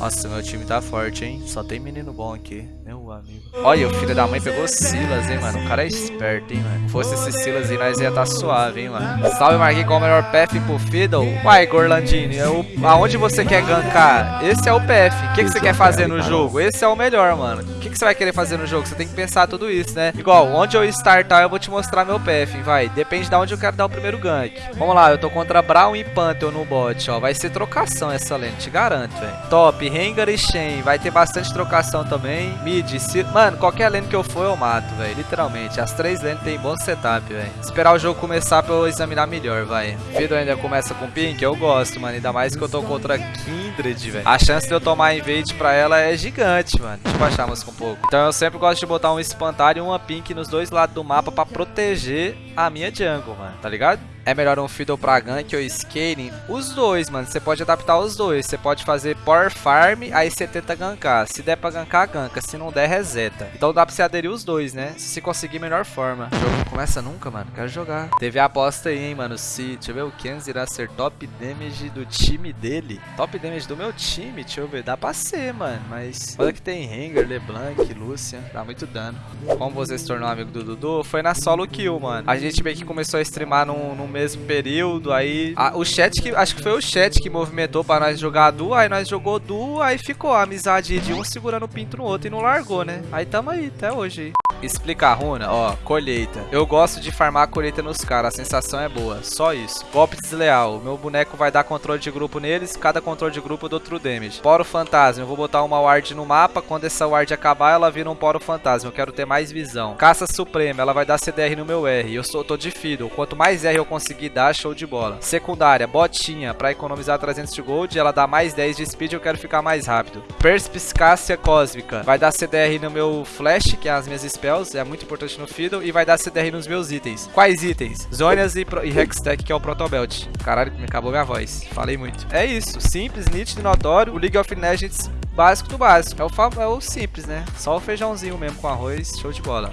Nossa, meu time tá forte, hein? Só tem menino bom aqui. Meu amigo. Olha, o filho da mãe pegou Silas, hein, mano? O cara é esperto, hein, mano? Se fosse esse Silas aí, nós ia estar tá suave, hein, mano? Salve, Marquinhos, com o melhor PF pro Fiddle. Uai, Gorlandini, eu... aonde você quer gankar? Esse é o PF. O que, que você quer fazer no jogo? Esse é o melhor, mano. O que, que você vai querer fazer no jogo? Você tem que pensar tudo isso, né? Igual, onde eu startar, eu vou te mostrar meu PF, vai. Depende de onde eu quero dar o primeiro gank. Vamos lá, eu tô contra Brown e Pantheon no bot, ó. Vai ser trocação essa lane, te garanto, velho. Top, Rengar e Shen. Vai ter bastante trocação também. Mid, se... Mano, qualquer lane que eu for, eu mato, velho. Literalmente. As três lanes tem bom setup, velho. Esperar o jogo começar pra eu examinar melhor, vai. Fido ainda começa com pink? Eu gosto, mano. Ainda mais que eu tô contra Kindred, velho. A chance de eu tomar invade pra ela é gigante, mano. Deixa eu baixar a música um pouco. Então eu sempre gosto de botar um espantalho e uma pink nos dois lados do mapa pra proteger a minha jungle, mano. Tá ligado? É melhor um Fiddle pra gank ou scaling? Os dois, mano. Você pode adaptar os dois. Você pode fazer Power Farm, aí você tenta gankar. Se der pra gankar, ganka. Se não der, reseta. Então dá pra você aderir os dois, né? Se você conseguir, melhor forma. O jogo não começa nunca, mano. Quero jogar. Teve a aposta aí, hein, mano. Se, deixa eu ver, o Kenz irá ser top damage do time dele. Top damage do meu time, deixa eu ver. Dá pra ser, mano. Mas olha que tem Rengar, LeBlanc, Lucian. Dá muito dano. Como você se tornou amigo do Dudu? Foi na solo kill, mano. A gente meio que começou a streamar num, num mesmo período, aí a, o chat que acho que foi o chat que movimentou para nós jogar duo, aí nós jogou duo, aí ficou a amizade de um segurando o pinto no outro e não largou, né? Aí tamo aí até hoje. Explica a runa, ó, colheita. Eu gosto de farmar a colheita nos caras, a sensação é boa, só isso. Golpe desleal, meu boneco vai dar controle de grupo neles, cada controle de grupo eu dou true damage. Poro fantasma, eu vou botar uma ward no mapa, quando essa ward acabar ela vira um poro fantasma, eu quero ter mais visão. Caça suprema, ela vai dar CDR no meu R, eu sou, tô de fiddle, quanto mais R eu conseguir dar, show de bola. Secundária, botinha, pra economizar 300 de gold, ela dá mais 10 de speed, eu quero ficar mais rápido. Perspicácia cósmica, vai dar CDR no meu flash, que é as minhas spells spells, é muito importante no Fiddle, e vai dar CDR nos meus itens. Quais itens? Zonias e, e Hextech, que é o Protobelt. Caralho, me acabou minha voz. Falei muito. É isso, simples, nítido e notório. O League of Legends básico do básico. É o, é o simples, né? Só o feijãozinho mesmo com arroz, show de bola.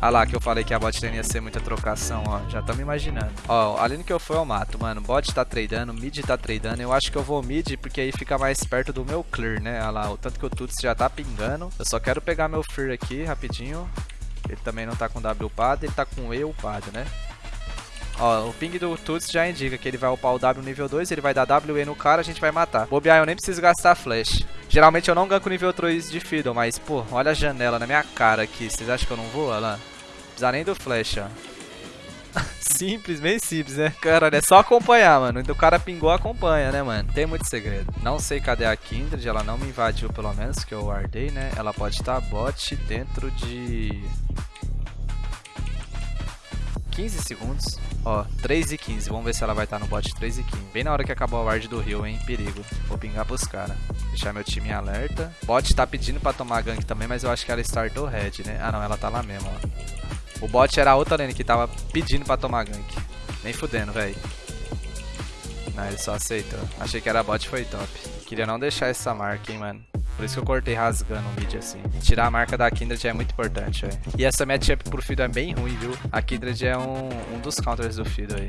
Ah lá, que eu falei que a bot lane ia ser muita trocação, ó. Já estamos imaginando. Ó, além que eu for, eu mato, mano. Bot tá tradando, mid tá tradando. Eu acho que eu vou mid, porque aí fica mais perto do meu clear, né? Olha lá, o tanto que o Tuts já tá pingando. Eu só quero pegar meu Fear aqui, rapidinho. Ele também não tá com W upado, ele tá com E upado, né? Ó, o ping do Tuts já indica que ele vai upar o W nível 2, ele vai dar WE no cara, a gente vai matar. Bobear, eu nem preciso gastar flash. Geralmente eu não ganco nível 3 de Fiddle, mas, pô, olha a janela na minha cara aqui. Vocês acham que eu não vou? Olha lá. Precisa nem do flash, ó. simples, bem simples, né? Cara, é só acompanhar, mano. O cara pingou, acompanha, né, mano? Tem muito segredo. Não sei cadê a Kindred, ela não me invadiu, pelo menos, que eu guardei, né? Ela pode estar bot dentro de... 15 segundos. Ó, 3 e 15. Vamos ver se ela vai estar no bot 3 e 15. Bem na hora que acabou a ward do Rio, hein? Perigo. Vou pingar pros caras. Deixar meu time em alerta. Bot tá pedindo pra tomar gank também, mas eu acho que ela startou red, né? Ah, não. Ela tá lá mesmo, ó. O bot era a outra lane que tava pedindo pra tomar gank. Nem fudendo, velho. Não, ele só aceitou. Achei que era bot foi top. Queria não deixar essa marca, hein, mano. Por isso que eu cortei rasgando o mid assim. Tirar a marca da Kindred é muito importante, velho. E essa matchup pro Fido é bem ruim, viu? A Kindred é um, um dos counters do Fido aí.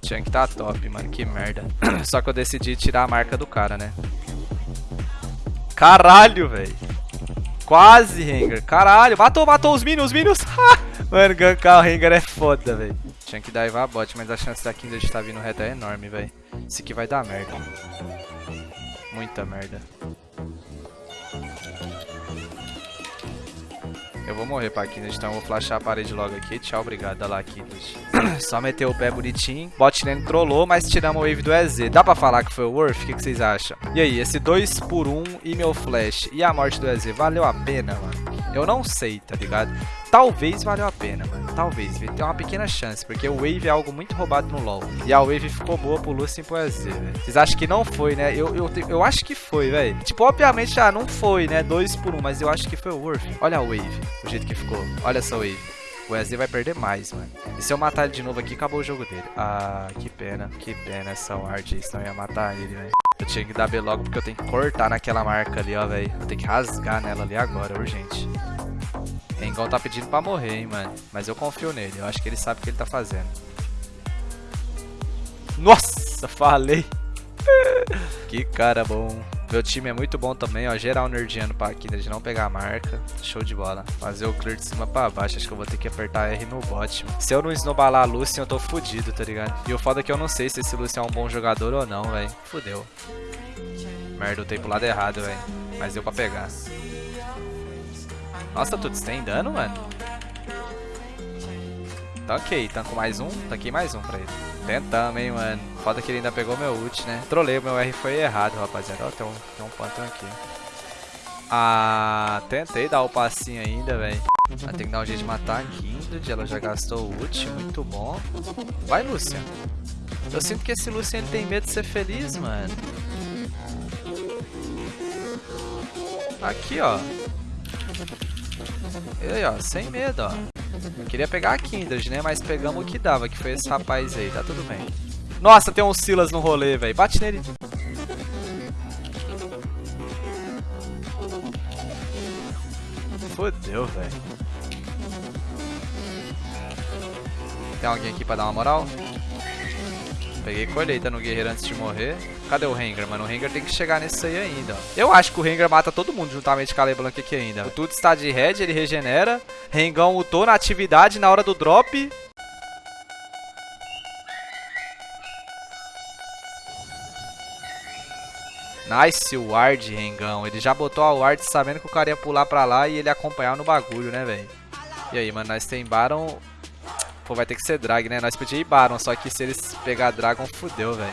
Tinha que tá top, mano. Que merda. Só que eu decidi tirar a marca do cara, né? Caralho, velho. Quase, Rengar. Caralho. Matou, matou os minions, os minions. Mano, gankar o Rengar é foda, velho. Tinha que dar a bot, mas a chance da Kindred estar vindo reto é enorme, velho. Isso aqui vai dar merda. Muita merda. Eu vou morrer Kindred, então eu vou flashar a parede logo aqui. Tchau, obrigado. Olha lá, Kindred. Só meteu o pé bonitinho. Bot lane trollou, mas tiramos o wave do EZ. Dá pra falar que foi o Worth? O que, que vocês acham? E aí, esse 2 por 1 um e meu flash e a morte do EZ, valeu a pena, mano? Eu não sei, tá ligado? Talvez valeu a pena, mano. Talvez. Tem uma pequena chance, porque o Wave é algo muito roubado no LoL. E a Wave ficou boa pro Lucian e pro EZ, velho. Vocês acham que não foi, né? Eu, eu, eu acho que foi, velho. Tipo, obviamente, já não foi, né? Dois por um, mas eu acho que foi o Worth. Olha a Wave, o jeito que ficou. Olha essa Wave. O Wesley vai perder mais, mano. E se eu matar ele de novo aqui, acabou o jogo dele. Ah, que pena. Que pena essa ward. Senão eu ia matar ele, velho. Eu tinha que dar B logo porque eu tenho que cortar naquela marca ali, ó, velho. Eu tenho que rasgar nela ali agora, urgente. Rengon tá pedindo pra morrer, hein, mano. Mas eu confio nele. Eu acho que ele sabe o que ele tá fazendo. Nossa, falei. que cara bom. Meu time é muito bom também, ó. Geral nerdiano pra aqui, de não pegar a marca. Show de bola. Fazer o clear de cima pra baixo. Acho que eu vou ter que apertar R no bot. Se eu não snowballar a Lucian, eu tô fudido, tá ligado? E o foda é que eu não sei se esse Lucian é um bom jogador ou não, velho. Fudeu. Merda, eu tenho pro lado errado, velho. Mas deu pra pegar. Nossa, tudo tem dano, mano? Tanquei, tanco mais um, tanquei mais um pra ele. Tentamos, hein, mano. Foda que ele ainda pegou meu ult, né? Trolei, meu R foi errado, rapaziada. Ó, tem um, tem um pantão aqui. Ah, tentei dar o passinho ainda, velho. Tem que dar um jeito de matar a Kindred. Ela já gastou o ult, muito bom. Vai, Lucian. Eu sinto que esse Lucian ele tem medo de ser feliz, mano. Aqui, ó. E aí, ó, sem medo, ó. Queria pegar a Kindred, né? Mas pegamos o que dava, que foi esse rapaz aí. Tá tudo bem. Nossa, tem um Silas no rolê, velho. Bate nele. Fodeu, velho. Tem alguém aqui pra dar uma moral? Peguei colheita no guerreiro antes de morrer. Cadê o Rengar, mano? O Rengar tem que chegar nesse aí ainda. Eu acho que o Rengar mata todo mundo juntamente com a Leblanc aqui ainda. O Tudo está de red, ele regenera. Rengão ultou na atividade na hora do drop. Nice ward, Rengão. Ele já botou a ward sabendo que o cara ia pular pra lá e ele acompanhar no bagulho, né, velho? E aí, mano, nós tem Baron Pô, vai ter que ser drag, né? Nós podíamos ir Baron, só que se eles pegar Dragon, fudeu, velho.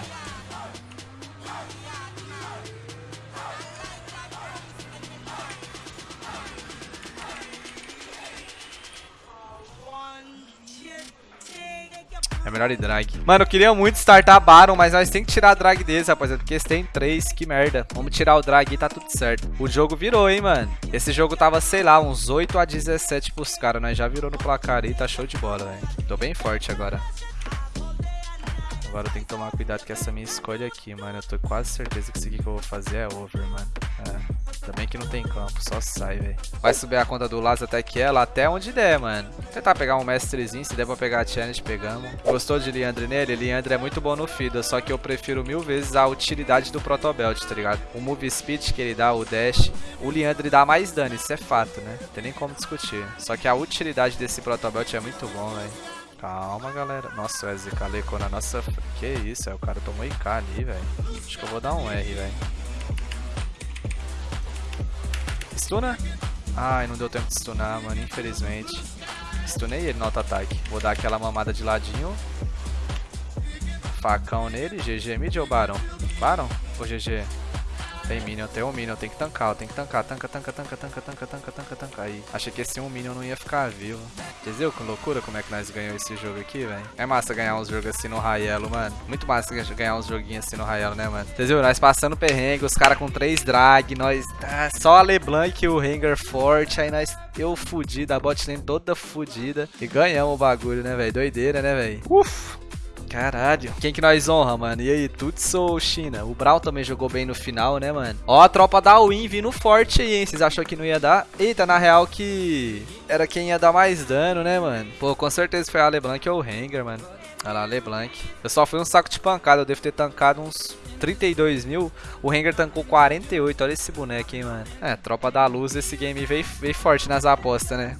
É melhor ir drag. Mano, eu queria muito startar Baron, mas nós tem que tirar a drag deles, rapaziada. Porque eles têm três, que merda. Vamos tirar o drag e tá tudo certo. O jogo virou, hein, mano. Esse jogo tava, sei lá, uns 8 a 17 pros caras. Nós já virou no placar aí, tá show de bola, velho. Tô bem forte agora. Agora eu tenho que tomar cuidado com essa minha escolha aqui, mano. Eu tô quase certeza que isso aqui que eu vou fazer é over, mano. É. Também que não tem campo, só sai, velho. Vai subir a conta do Laz até que ela, até onde der, mano. Tentar pegar um mestrezinho, se der pra pegar a challenge, pegamos. Gostou de Leandre nele? Leandre é muito bom no Fida, só que eu prefiro mil vezes a utilidade do Protobelt, tá ligado? O move speed que ele dá, o dash, o Leandre dá mais dano, isso é fato, né? Não tem nem como discutir. Só que a utilidade desse Protobelt é muito bom, velho. Calma, galera. Nossa, o SK na nossa... Que isso, é, o cara tomou IK ali, velho. Acho que eu vou dar um R, velho. Stuna? Ai, não deu tempo de stunar, mano, infelizmente. Stunei ele no auto-ataque. Vou dar aquela mamada de ladinho. Facão nele. GG mid ou Baron? Baron ou GG? Tem minion, tem um minion, tem que tancar, tem que tancar, tanca, tanca, tanca, tanca, tanca, tanca, tanca, tanca. Aí, achei que esse um minion não ia ficar vivo. Entendeu que loucura como é que nós ganhamos esse jogo aqui, velho? É massa ganhar uns jogos assim no Raielo, mano. Muito massa ganhar uns joguinhos assim no Raielo, né, mano? Entendeu? Nós passando perrengue, os caras com três drag, nós... Ah, só a LeBlanc e o Rengar forte, aí nós... Eu fudi da bot lane toda fudida. E ganhamos o bagulho, né, velho? Doideira, né, velho? Uf! Caralho. Quem que nós honra, mano? E aí, Tutsu ou China? O Brawl também jogou bem no final, né, mano? Ó, a tropa da Win vindo forte aí, hein? Vocês achou que não ia dar? Eita, na real que era quem ia dar mais dano, né, mano? Pô, com certeza foi a LeBlanc ou o Rengar, mano. Olha lá, LeBlanc. Eu só fui um saco de pancada, eu devo ter tancado uns 32 mil. O Rengar tancou 48, olha esse boneco, hein, mano. É, tropa da luz, esse game veio, veio forte nas apostas, né?